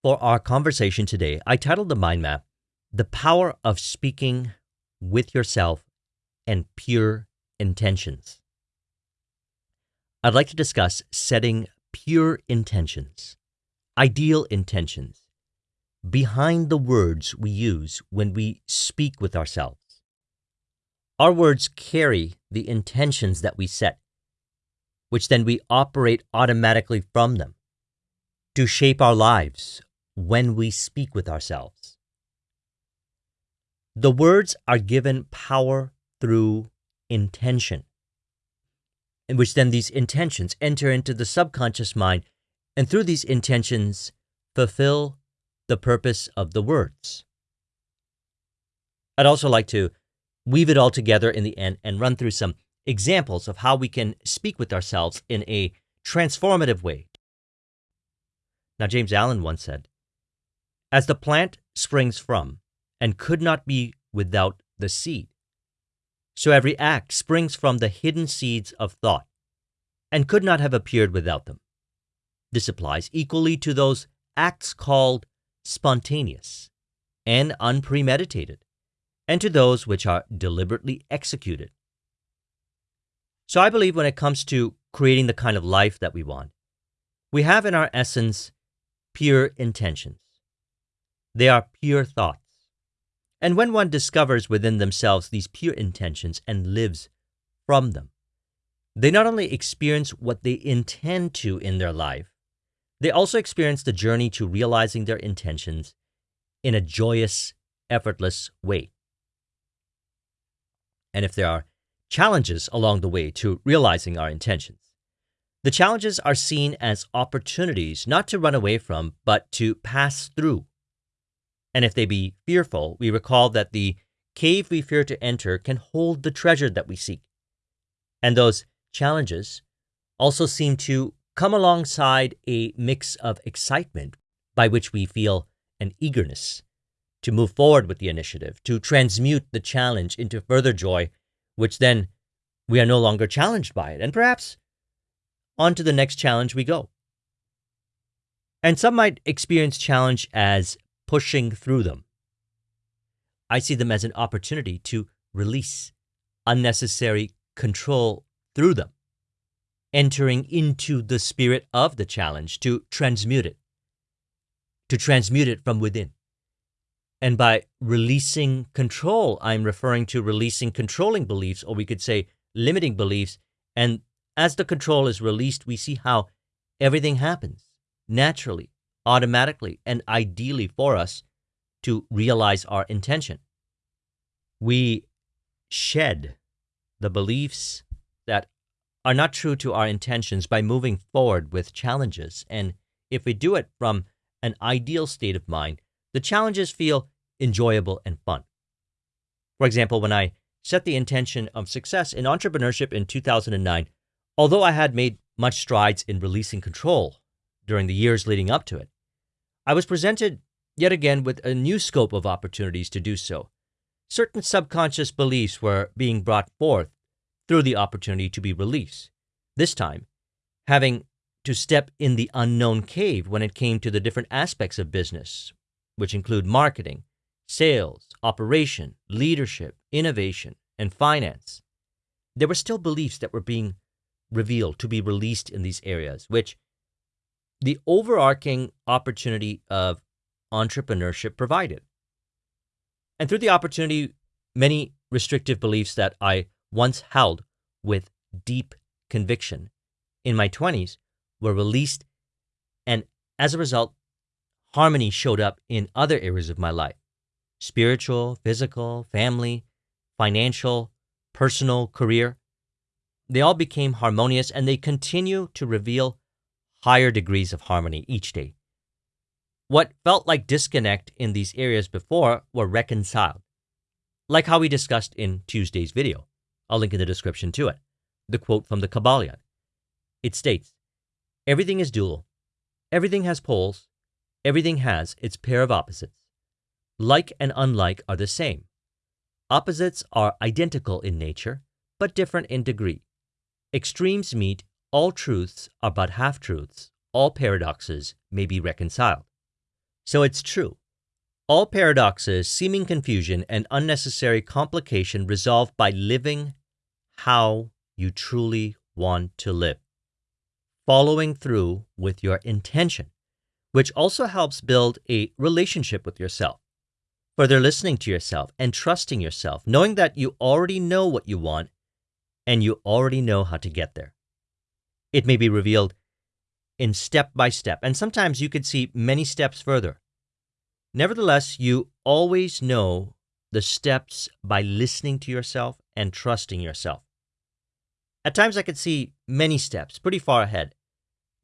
For our conversation today, I titled the mind map, The Power of Speaking with Yourself and Pure Intentions. I'd like to discuss setting pure intentions, ideal intentions, behind the words we use when we speak with ourselves. Our words carry the intentions that we set, which then we operate automatically from them to shape our lives when we speak with ourselves. The words are given power through intention, in which then these intentions enter into the subconscious mind and through these intentions fulfill the purpose of the words. I'd also like to weave it all together in the end and run through some examples of how we can speak with ourselves in a transformative way. Now, James Allen once said, as the plant springs from and could not be without the seed, so every act springs from the hidden seeds of thought and could not have appeared without them. This applies equally to those acts called spontaneous and unpremeditated, and to those which are deliberately executed. So I believe when it comes to creating the kind of life that we want, we have in our essence pure intentions. They are pure thoughts. And when one discovers within themselves these pure intentions and lives from them, they not only experience what they intend to in their life, they also experience the journey to realizing their intentions in a joyous, effortless way. And if there are challenges along the way to realizing our intentions, the challenges are seen as opportunities not to run away from, but to pass through and if they be fearful, we recall that the cave we fear to enter can hold the treasure that we seek. And those challenges also seem to come alongside a mix of excitement by which we feel an eagerness to move forward with the initiative, to transmute the challenge into further joy, which then we are no longer challenged by it. And perhaps on to the next challenge we go. And some might experience challenge as pushing through them. I see them as an opportunity to release unnecessary control through them, entering into the spirit of the challenge to transmute it, to transmute it from within. And by releasing control, I'm referring to releasing controlling beliefs, or we could say limiting beliefs. And as the control is released, we see how everything happens naturally automatically and ideally for us to realize our intention. We shed the beliefs that are not true to our intentions by moving forward with challenges. And if we do it from an ideal state of mind, the challenges feel enjoyable and fun. For example, when I set the intention of success in entrepreneurship in 2009, although I had made much strides in releasing control during the years leading up to it, I was presented yet again with a new scope of opportunities to do so. Certain subconscious beliefs were being brought forth through the opportunity to be released. This time, having to step in the unknown cave when it came to the different aspects of business, which include marketing, sales, operation, leadership, innovation, and finance. There were still beliefs that were being revealed to be released in these areas, which the overarching opportunity of entrepreneurship provided. And through the opportunity, many restrictive beliefs that I once held with deep conviction in my 20s were released. And as a result, harmony showed up in other areas of my life spiritual, physical, family, financial, personal, career. They all became harmonious and they continue to reveal higher degrees of harmony each day. What felt like disconnect in these areas before were reconciled, like how we discussed in Tuesday's video. I'll link in the description to it. The quote from the Kybalion. It states, Everything is dual. Everything has poles. Everything has its pair of opposites. Like and unlike are the same. Opposites are identical in nature, but different in degree. Extremes meet all truths are but half truths, all paradoxes may be reconciled. So it's true. All paradoxes, seeming confusion, and unnecessary complication resolve by living how you truly want to live. Following through with your intention, which also helps build a relationship with yourself. Further listening to yourself and trusting yourself, knowing that you already know what you want and you already know how to get there. It may be revealed in step by step, and sometimes you could see many steps further. Nevertheless, you always know the steps by listening to yourself and trusting yourself. At times, I could see many steps pretty far ahead,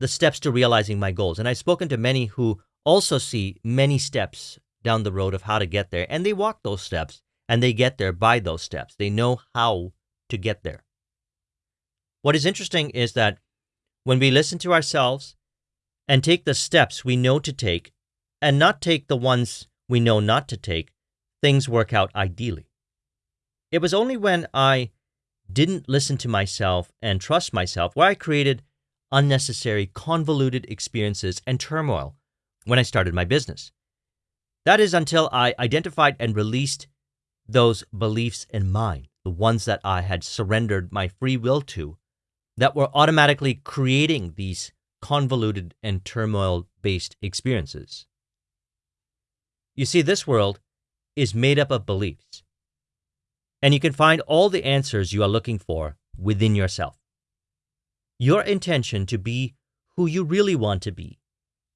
the steps to realizing my goals. And I've spoken to many who also see many steps down the road of how to get there, and they walk those steps and they get there by those steps. They know how to get there. What is interesting is that when we listen to ourselves and take the steps we know to take and not take the ones we know not to take, things work out ideally. It was only when I didn't listen to myself and trust myself where I created unnecessary, convoluted experiences and turmoil when I started my business. That is until I identified and released those beliefs in mind, the ones that I had surrendered my free will to, that were automatically creating these convoluted and turmoil based experiences. You see, this world is made up of beliefs, and you can find all the answers you are looking for within yourself. Your intention to be who you really want to be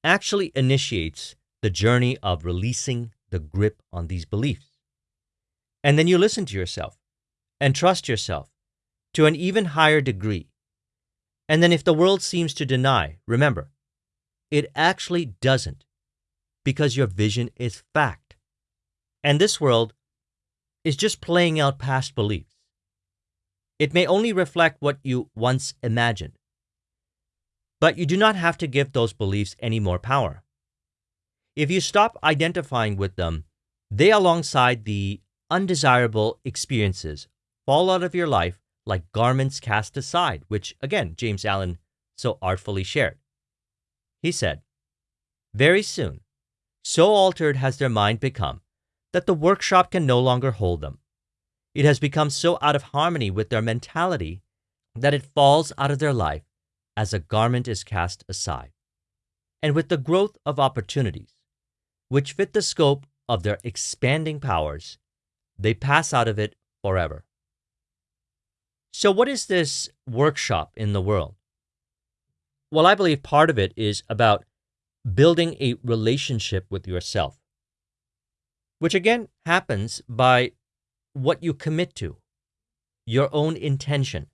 actually initiates the journey of releasing the grip on these beliefs. And then you listen to yourself and trust yourself to an even higher degree. And then if the world seems to deny, remember, it actually doesn't because your vision is fact. And this world is just playing out past beliefs. It may only reflect what you once imagined. But you do not have to give those beliefs any more power. If you stop identifying with them, they, alongside the undesirable experiences, fall out of your life like garments cast aside, which, again, James Allen so artfully shared. He said, Very soon, so altered has their mind become that the workshop can no longer hold them. It has become so out of harmony with their mentality that it falls out of their life as a garment is cast aside. And with the growth of opportunities, which fit the scope of their expanding powers, they pass out of it forever. So, what is this workshop in the world? Well, I believe part of it is about building a relationship with yourself, which again happens by what you commit to, your own intention.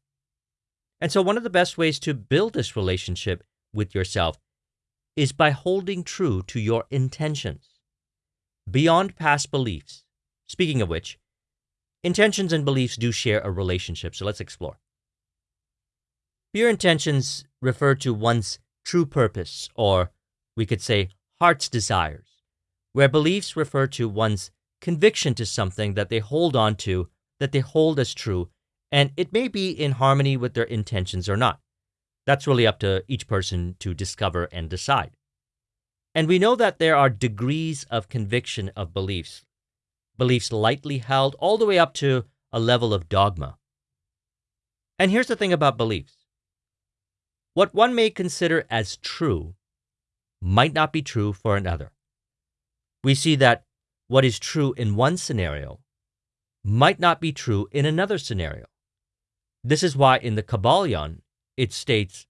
And so, one of the best ways to build this relationship with yourself is by holding true to your intentions beyond past beliefs. Speaking of which, intentions and beliefs do share a relationship, so let's explore. Pure intentions refer to one's true purpose, or we could say heart's desires, where beliefs refer to one's conviction to something that they hold on to, that they hold as true, and it may be in harmony with their intentions or not. That's really up to each person to discover and decide. And we know that there are degrees of conviction of beliefs, beliefs lightly held all the way up to a level of dogma. And here's the thing about beliefs what one may consider as true might not be true for another. We see that what is true in one scenario might not be true in another scenario. This is why in the Kybalion it states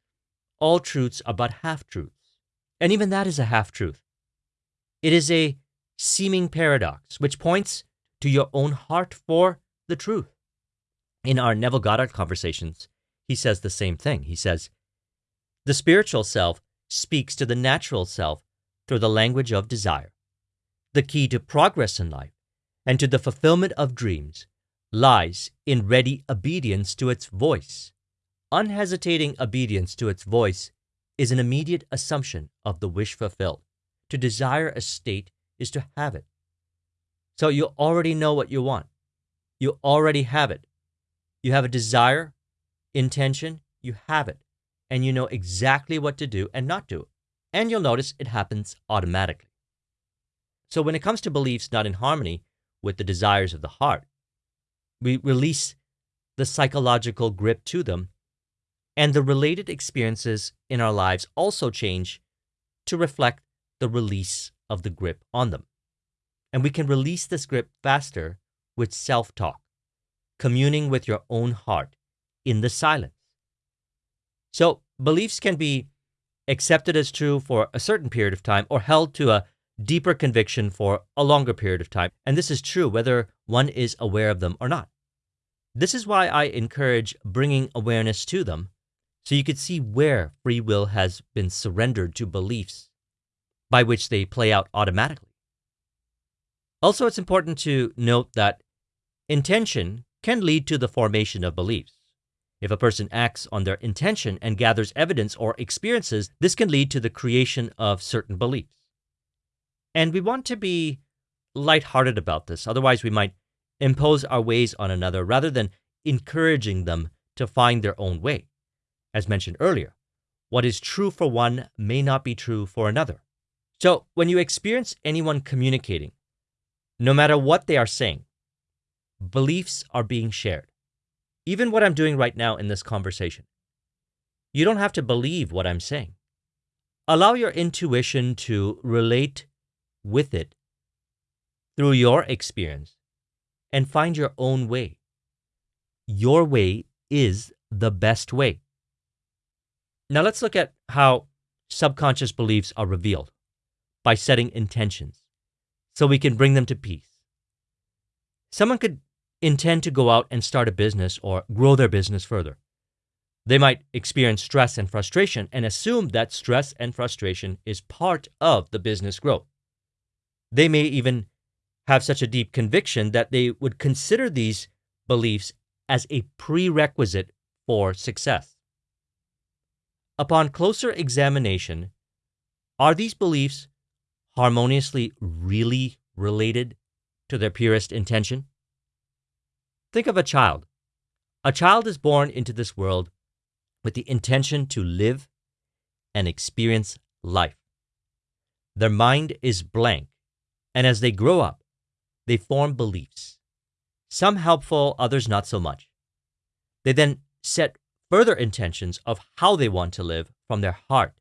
all truths are but half truths. And even that is a half truth. It is a seeming paradox, which points to your own heart for the truth. In our Neville Goddard conversations, he says the same thing. He says, The spiritual self speaks to the natural self through the language of desire. The key to progress in life and to the fulfillment of dreams lies in ready obedience to its voice. Unhesitating obedience to its voice is an immediate assumption of the wish fulfilled. To desire a state is to have it. So you already know what you want. You already have it. You have a desire, intention, you have it. And you know exactly what to do and not do. And you'll notice it happens automatically. So when it comes to beliefs not in harmony with the desires of the heart, we release the psychological grip to them, and the related experiences in our lives also change to reflect the release of the grip on them. And we can release this grip faster with self talk, communing with your own heart in the silence. So, beliefs can be accepted as true for a certain period of time or held to a deeper conviction for a longer period of time. And this is true whether one is aware of them or not. This is why I encourage bringing awareness to them so you could see where free will has been surrendered to beliefs by which they play out automatically. Also, it's important to note that intention can lead to the formation of beliefs. If a person acts on their intention and gathers evidence or experiences, this can lead to the creation of certain beliefs. And we want to be lighthearted about this. Otherwise, we might impose our ways on another rather than encouraging them to find their own way. As mentioned earlier, what is true for one may not be true for another. So, when you experience anyone communicating, no matter what they are saying, beliefs are being shared. Even what I'm doing right now in this conversation. You don't have to believe what I'm saying. Allow your intuition to relate with it through your experience and find your own way. Your way is the best way. Now let's look at how subconscious beliefs are revealed by setting intentions so we can bring them to peace. Someone could intend to go out and start a business or grow their business further. They might experience stress and frustration and assume that stress and frustration is part of the business growth. They may even have such a deep conviction that they would consider these beliefs as a prerequisite for success. Upon closer examination, are these beliefs harmoniously really related to their purest intention? Think of a child. A child is born into this world with the intention to live and experience life. Their mind is blank, and as they grow up, they form beliefs. Some helpful, others not so much. They then set further intentions of how they want to live from their heart,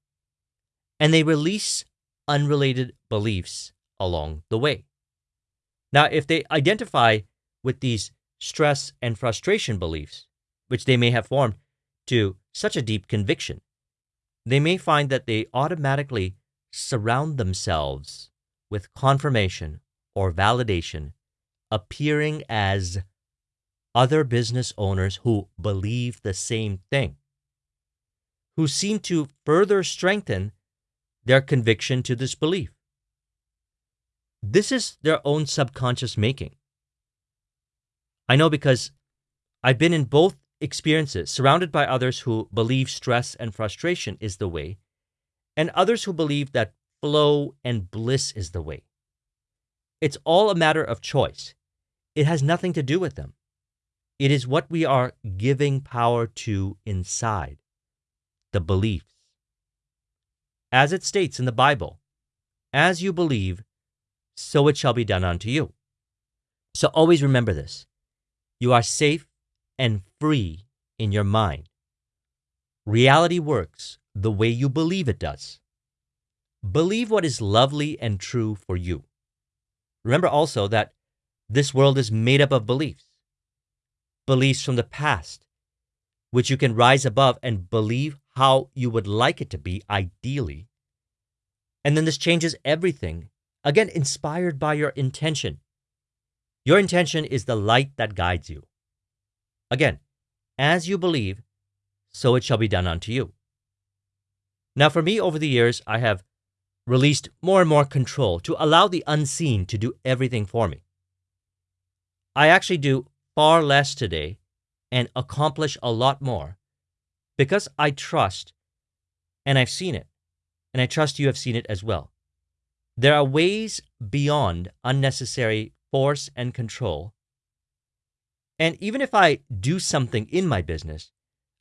and they release unrelated beliefs along the way. Now, if they identify with these stress, and frustration beliefs, which they may have formed to such a deep conviction, they may find that they automatically surround themselves with confirmation or validation, appearing as other business owners who believe the same thing, who seem to further strengthen their conviction to this belief. This is their own subconscious making. I know because I've been in both experiences, surrounded by others who believe stress and frustration is the way, and others who believe that flow and bliss is the way. It's all a matter of choice. It has nothing to do with them. It is what we are giving power to inside the beliefs. As it states in the Bible, as you believe, so it shall be done unto you. So always remember this you are safe and free in your mind. Reality works the way you believe it does. Believe what is lovely and true for you. Remember also that this world is made up of beliefs. Beliefs from the past, which you can rise above and believe how you would like it to be, ideally. And then this changes everything, again, inspired by your intention. Your intention is the light that guides you. Again, as you believe, so it shall be done unto you. Now, for me, over the years, I have released more and more control to allow the unseen to do everything for me. I actually do far less today and accomplish a lot more because I trust and I've seen it, and I trust you have seen it as well. There are ways beyond unnecessary force, and control. And even if I do something in my business,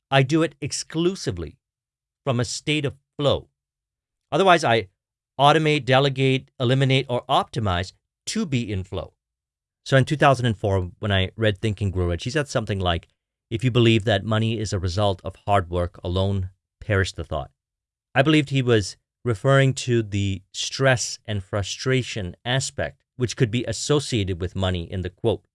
I do it exclusively from a state of flow. Otherwise, I automate, delegate, eliminate, or optimize to be in flow. So in 2004, when I read Think and Grow Rich, he said something like, if you believe that money is a result of hard work alone, perish the thought. I believed he was referring to the stress and frustration aspect which could be associated with money in the quote.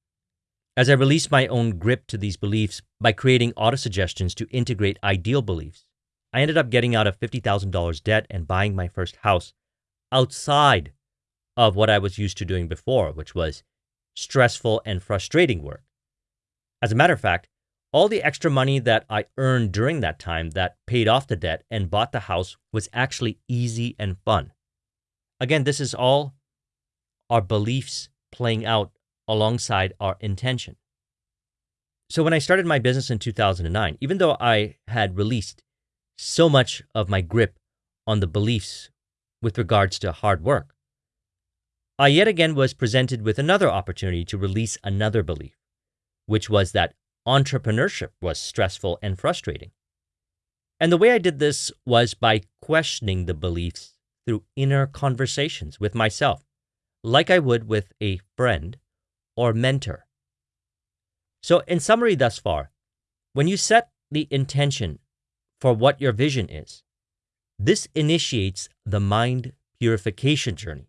As I released my own grip to these beliefs by creating auto suggestions to integrate ideal beliefs, I ended up getting out of $50,000 debt and buying my first house outside of what I was used to doing before, which was stressful and frustrating work. As a matter of fact, all the extra money that I earned during that time that paid off the debt and bought the house was actually easy and fun. Again, this is all our beliefs playing out alongside our intention. So when I started my business in 2009, even though I had released so much of my grip on the beliefs with regards to hard work, I yet again was presented with another opportunity to release another belief, which was that entrepreneurship was stressful and frustrating. And the way I did this was by questioning the beliefs through inner conversations with myself, like I would with a friend or mentor. So, in summary, thus far, when you set the intention for what your vision is. This initiates the mind purification journey.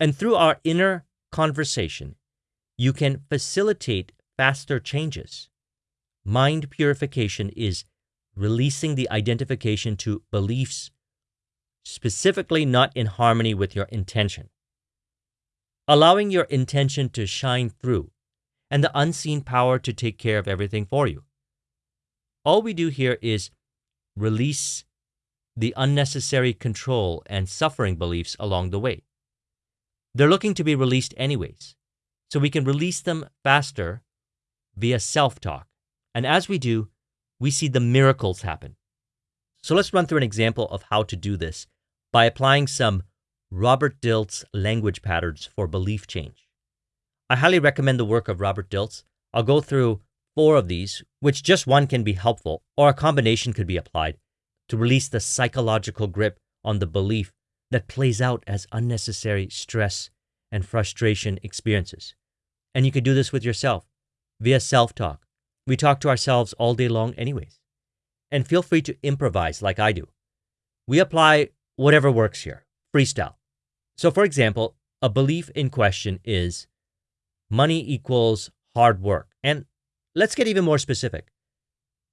And through our inner conversation, you can facilitate faster changes. Mind purification is releasing the identification to beliefs specifically not in harmony with your intention. Allowing your intention to shine through and the unseen power to take care of everything for you. All we do here is release the unnecessary control and suffering beliefs along the way. They're looking to be released anyways, so we can release them faster via self talk. And as we do, we see the miracles happen. So let's run through an example of how to do this by applying some Robert Dilts language patterns for belief change. I highly recommend the work of Robert Dilts. I'll go through four of these, which just one can be helpful, or a combination could be applied to release the psychological grip on the belief that plays out as unnecessary stress and frustration experiences. And you can do this with yourself via self talk. We talk to ourselves all day long, anyways. And feel free to improvise like I do. We apply whatever works here, freestyle. So, for example, a belief in question is money equals hard work. And Let's get even more specific.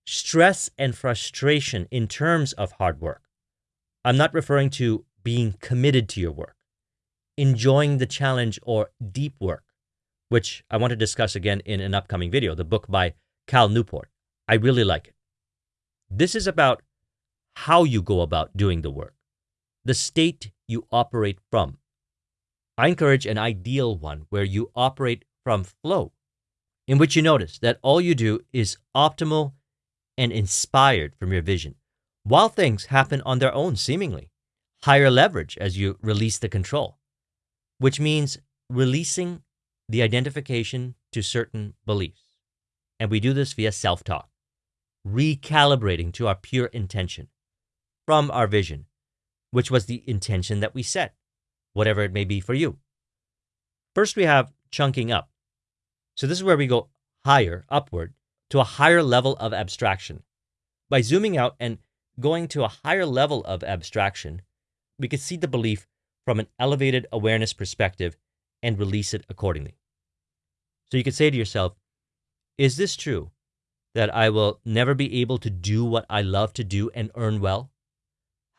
Stress and frustration in terms of hard work. I'm not referring to being committed to your work, enjoying the challenge or deep work, which I want to discuss again in an upcoming video, the book by Cal Newport. I really like it. This is about how you go about doing the work, the state you operate from. I encourage an ideal one where you operate from flow in which you notice that all you do is optimal and inspired from your vision, while things happen on their own seemingly. Higher leverage as you release the control, which means releasing the identification to certain beliefs. And we do this via self talk, recalibrating to our pure intention from our vision, which was the intention that we set, whatever it may be for you. First, we have chunking up. So this is where we go higher, upward, to a higher level of abstraction. By zooming out and going to a higher level of abstraction, we can see the belief from an elevated awareness perspective and release it accordingly. So you could say to yourself, is this true that I will never be able to do what I love to do and earn well?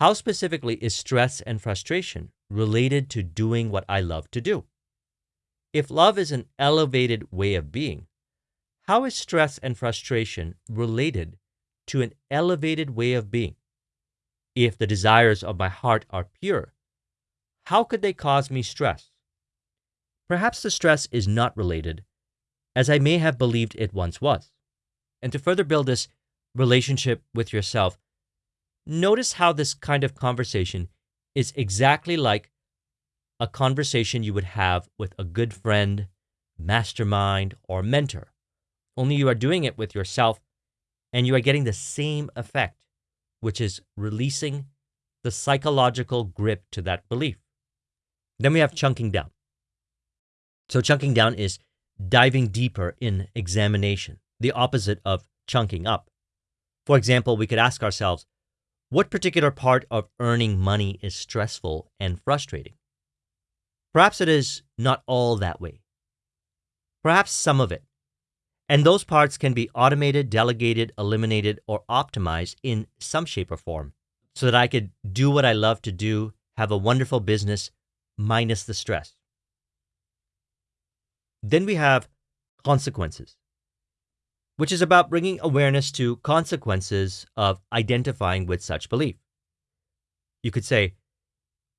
How specifically is stress and frustration related to doing what I love to do? If love is an elevated way of being, how is stress and frustration related to an elevated way of being? If the desires of my heart are pure, how could they cause me stress? Perhaps the stress is not related, as I may have believed it once was. And to further build this relationship with yourself, notice how this kind of conversation is exactly like a conversation you would have with a good friend, mastermind, or mentor. Only you are doing it with yourself and you are getting the same effect, which is releasing the psychological grip to that belief. Then we have chunking down. So, chunking down is diving deeper in examination, the opposite of chunking up. For example, we could ask ourselves, what particular part of earning money is stressful and frustrating? Perhaps it is not all that way. Perhaps some of it. And those parts can be automated, delegated, eliminated, or optimized in some shape or form so that I could do what I love to do, have a wonderful business, minus the stress. Then we have consequences, which is about bringing awareness to consequences of identifying with such belief. You could say,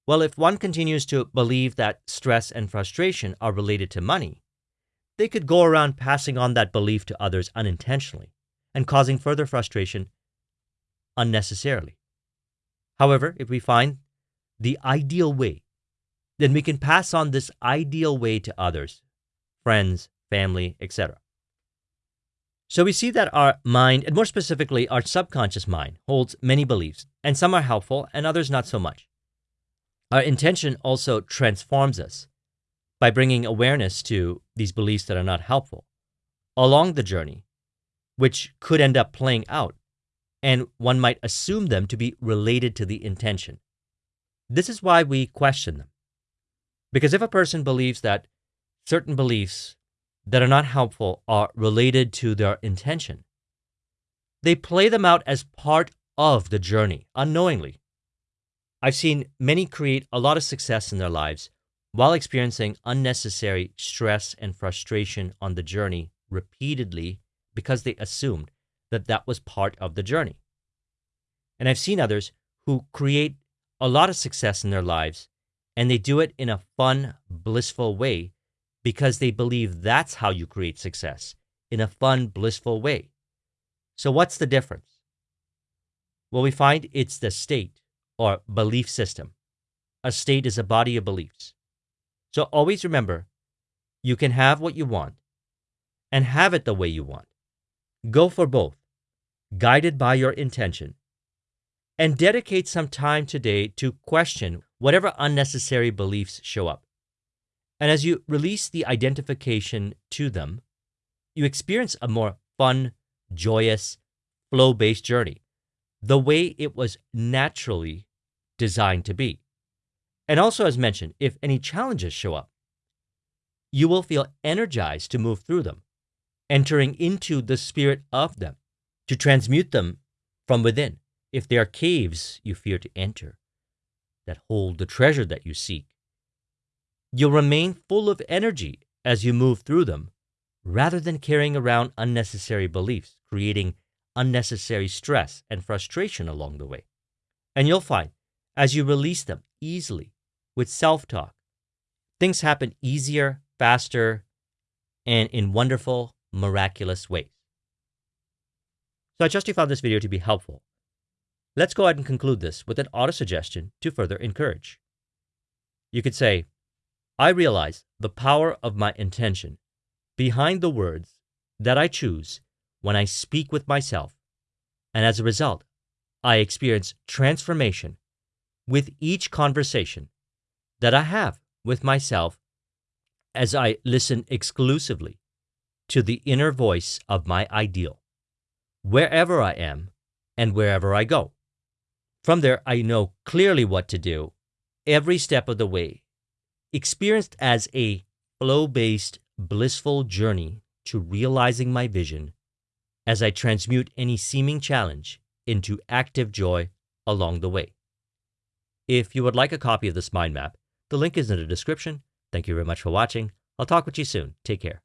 well, if one continues to believe that stress and frustration are related to money, they could go around passing on that belief to others unintentionally and causing further frustration unnecessarily. However, if we find the ideal way, then we can pass on this ideal way to others friends, family, etc. So we see that our mind, and more specifically our subconscious mind, holds many beliefs, and some are helpful and others not so much. Our intention also transforms us by bringing awareness to these beliefs that are not helpful along the journey, which could end up playing out, and one might assume them to be related to the intention. This is why we question them. Because if a person believes that certain beliefs that are not helpful are related to their intention. They play them out as part of the journey unknowingly. I've seen many create a lot of success in their lives while experiencing unnecessary stress and frustration on the journey repeatedly because they assumed that that was part of the journey. And I've seen others who create a lot of success in their lives and they do it in a fun, blissful way because they believe that's how you create success in a fun, blissful way. So, what's the difference? Well, we find it's the state or belief system. A state is a body of beliefs. So, always remember you can have what you want and have it the way you want. Go for both, guided by your intention, and dedicate some time today to question whatever unnecessary beliefs show up. And as you release the identification to them, you experience a more fun, joyous, flow based journey, the way it was naturally designed to be. And also, as mentioned, if any challenges show up, you will feel energized to move through them, entering into the spirit of them, to transmute them from within. If they are caves you fear to enter, that hold the treasure that you seek, You'll remain full of energy as you move through them, rather than carrying around unnecessary beliefs, creating unnecessary stress and frustration along the way. And you'll find, as you release them easily with self talk, things happen easier, faster, and in wonderful, miraculous ways. So I trust you found this video to be helpful. Let's go ahead and conclude this with an auto suggestion to further encourage. You could say, I realize the power of my intention behind the words that I choose when I speak with myself, and as a result, I experience transformation with each conversation that I have with myself as I listen exclusively to the inner voice of my ideal, wherever I am and wherever I go. From there, I know clearly what to do every step of the way experienced as a flow based, blissful journey to realizing my vision as I transmute any seeming challenge into active joy along the way. If you would like a copy of this mind map, the link is in the description. Thank you very much for watching. I'll talk with you soon. Take care.